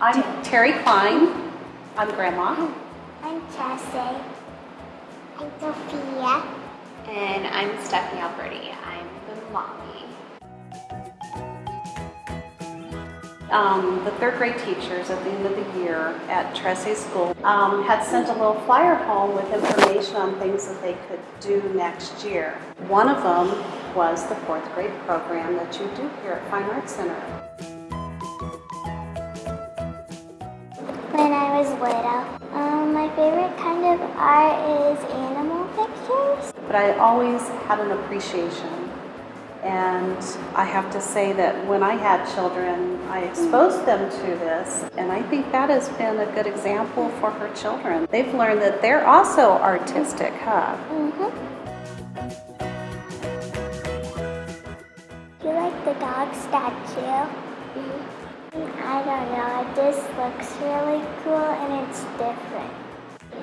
I'm Terry Klein. I'm Grandma. I'm Chelsea. I'm Sophia. And I'm Stephanie Alberti. I'm the mommy. Um, the third grade teachers at the end of the year at Tressay School um, had sent a little flyer home with information on things that they could do next year. One of them was the fourth grade program that you do here at Fine Arts Center. Of art is animal pictures. But I always had an appreciation. And I have to say that when I had children, I exposed them to this, and I think that has been a good example for her children. They've learned that they're also artistic, huh? Mm-hmm. You like the dog statue? Mm-hmm. I don't know, it just looks really cool and it's different.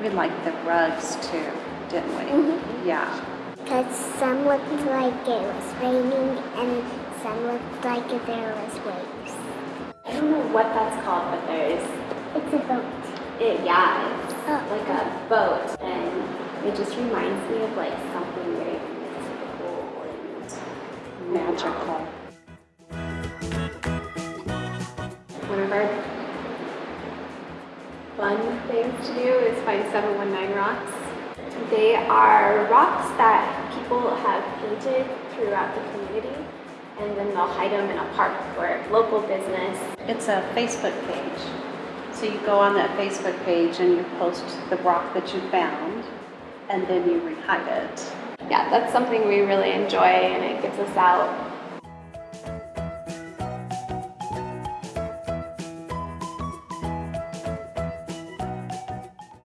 We liked the rugs too, didn't we? Mhm. Yeah. Because some looked like it was raining and some looked like there was waves. I don't know what that's called, but there's, It's a boat. it, yeah, it's Oh. like a boat. And it just reminds me of like something very mystical and Magical. One of our fun things to do is find 719 rocks. They are rocks that people have painted throughout the community and then they'll hide them in a park for local business. It's a Facebook page. So you go on that Facebook page and you post the rock that you found, and then you rehide it. Yeah, that's something we really enjoy and it gets us out